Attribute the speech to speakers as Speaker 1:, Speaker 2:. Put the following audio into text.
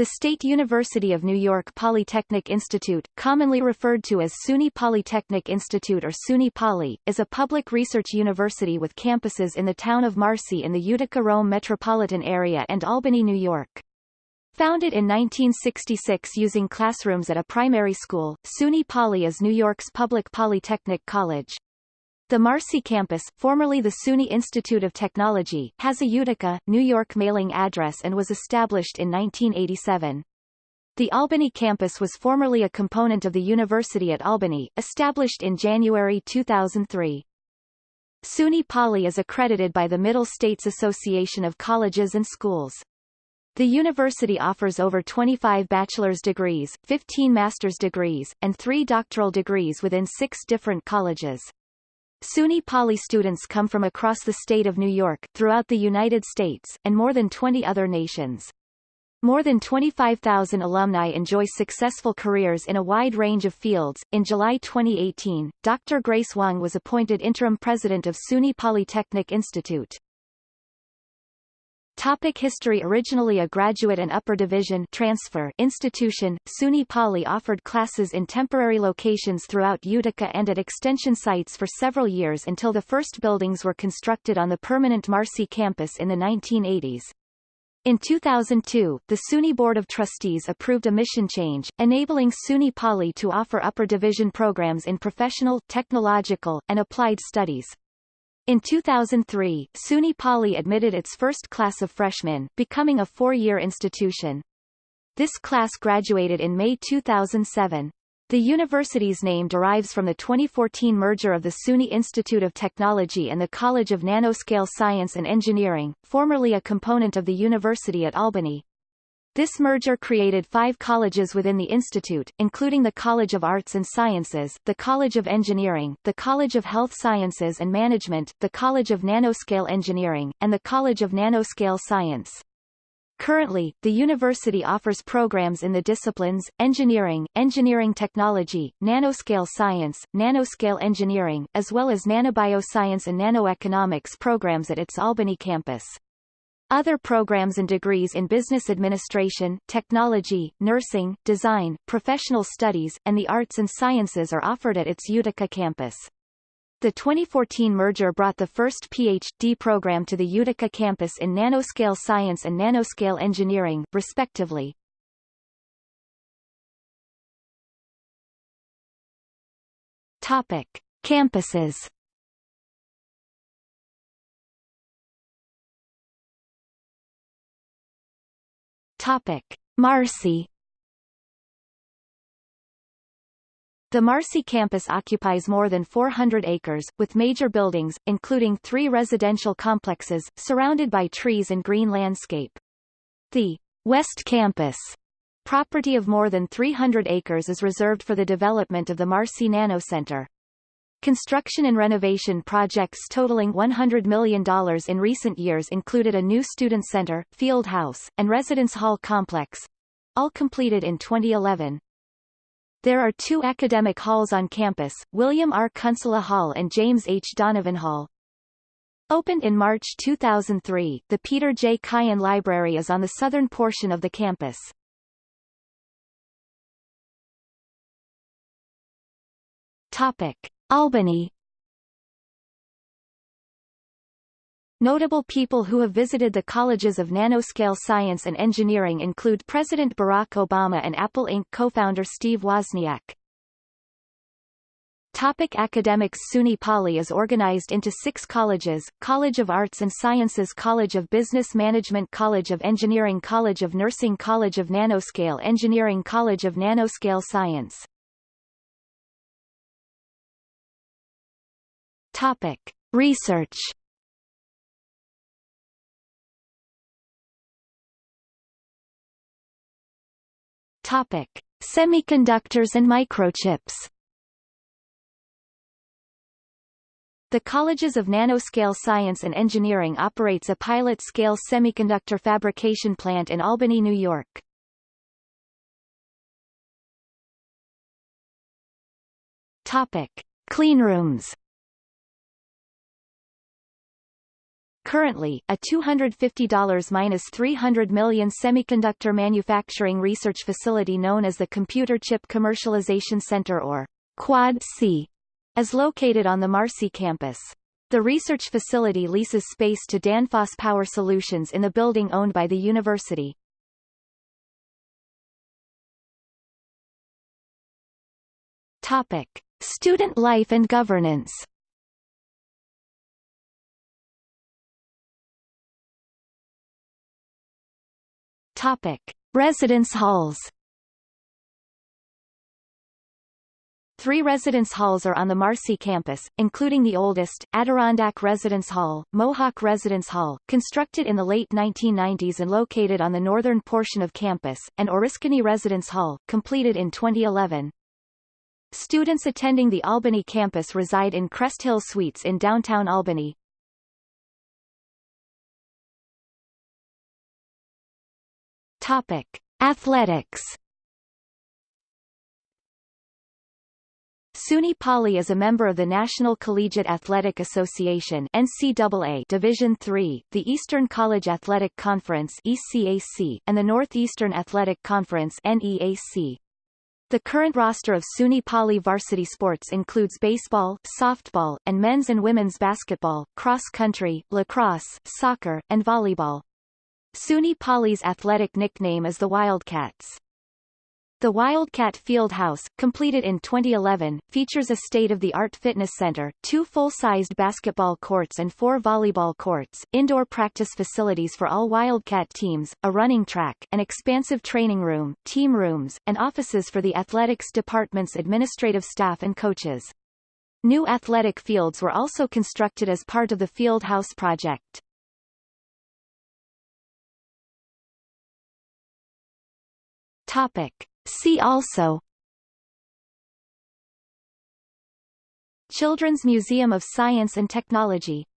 Speaker 1: The State University of New York Polytechnic Institute, commonly referred to as SUNY Polytechnic Institute or SUNY Poly, is a public research university with campuses in the town of Marcy in the Utica-Rome metropolitan area and Albany, New York. Founded in 1966 using classrooms at a primary school, SUNY Poly is New York's public polytechnic college. The Marcy campus, formerly the SUNY Institute of Technology, has a Utica, New York mailing address and was established in 1987. The Albany campus was formerly a component of the University at Albany, established in January 2003. SUNY Poly is accredited by the Middle States Association of Colleges and Schools. The university offers over 25 bachelor's degrees, 15 master's degrees, and three doctoral degrees within six different colleges. SUNY Poly students come from across the state of New York, throughout the United States, and more than 20 other nations. More than 25,000 alumni enjoy successful careers in a wide range of fields. In July 2018, Dr. Grace Wang was appointed interim president of SUNY Polytechnic Institute. Topic history Originally a graduate and upper division transfer institution, SUNY Poly offered classes in temporary locations throughout Utica and at extension sites for several years until the first buildings were constructed on the permanent Marcy campus in the 1980s. In 2002, the SUNY Board of Trustees approved a mission change, enabling SUNY Poly to offer upper division programs in professional, technological, and applied studies. In 2003, SUNY Poly admitted its first class of freshmen, becoming a four-year institution. This class graduated in May 2007. The university's name derives from the 2014 merger of the SUNY Institute of Technology and the College of Nanoscale Science and Engineering, formerly a component of the University at Albany. This merger created five colleges within the institute, including the College of Arts and Sciences, the College of Engineering, the College of Health Sciences and Management, the College of Nanoscale Engineering, and the College of Nanoscale Science. Currently, the university offers programs in the disciplines, engineering, engineering technology, nanoscale science, nanoscale engineering, as well as nanobioscience and nanoeconomics programs at its Albany campus. Other programs and degrees in business administration, technology, nursing, design, professional studies, and the arts and sciences are offered at its Utica campus. The 2014 merger brought the first PhD program to the Utica campus in nanoscale science and nanoscale engineering, respectively. Topic. Campuses Topic: Marcy The Marcy campus occupies more than 400 acres, with major buildings, including three residential complexes, surrounded by trees and green landscape. The West Campus property of more than 300 acres is reserved for the development of the Marcy Nano Center. Construction and renovation projects totaling $100 million in recent years included a new student center, field house, and residence hall complex, all completed in 2011. There are two academic halls on campus, William R. Kunsela Hall and James H. Donovan Hall. Opened in March 2003, the Peter J. Cayan Library is on the southern portion of the campus. Topic. Albany Notable people who have visited the colleges of nanoscale science and engineering include President Barack Obama and Apple Inc. co-founder Steve Wozniak. Topic academics SUNY Poly is organized into six colleges, College of Arts and Sciences College of Business Management College of Engineering College of Nursing College of Nanoscale Engineering College of Nanoscale Science Topic: Research. Topic: Semiconductors and microchips. The Colleges of Nanoscale Science and Engineering operates a pilot-scale semiconductor fabrication plant in Albany, New York. Topic: Cleanrooms. Currently, a $250-300 million semiconductor manufacturing research facility known as the Computer Chip Commercialization Center or Quad-C is located on the Marcy campus. The research facility leases space to Danfoss Power Solutions in the building owned by the university. Topic: Student life and governance. Topic: Residence halls. Three residence halls are on the Marcy campus, including the oldest, Adirondack Residence Hall, Mohawk Residence Hall, constructed in the late 1990s and located on the northern portion of campus, and Oriskany Residence Hall, completed in 2011. Students attending the Albany campus reside in Crest Hill Suites in downtown Albany. Topic: Athletics. SUNY Poly is a member of the National Collegiate Athletic Association NCAA Division III, the Eastern College Athletic Conference ECAC, and the Northeastern Athletic Conference NEAC. The current roster of SUNY Poly varsity sports includes baseball, softball, and men's and women's basketball, cross country, lacrosse, soccer, and volleyball. SUNY Poly's athletic nickname is the Wildcats. The Wildcat Field House, completed in 2011, features a state-of-the-art fitness center, two full-sized basketball courts and four volleyball courts, indoor practice facilities for all Wildcat teams, a running track, an expansive training room, team rooms, and offices for the athletics department's administrative staff and coaches. New athletic fields were also constructed as part of the Field House project. Topic. See also Children's Museum of Science and Technology